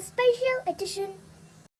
special edition.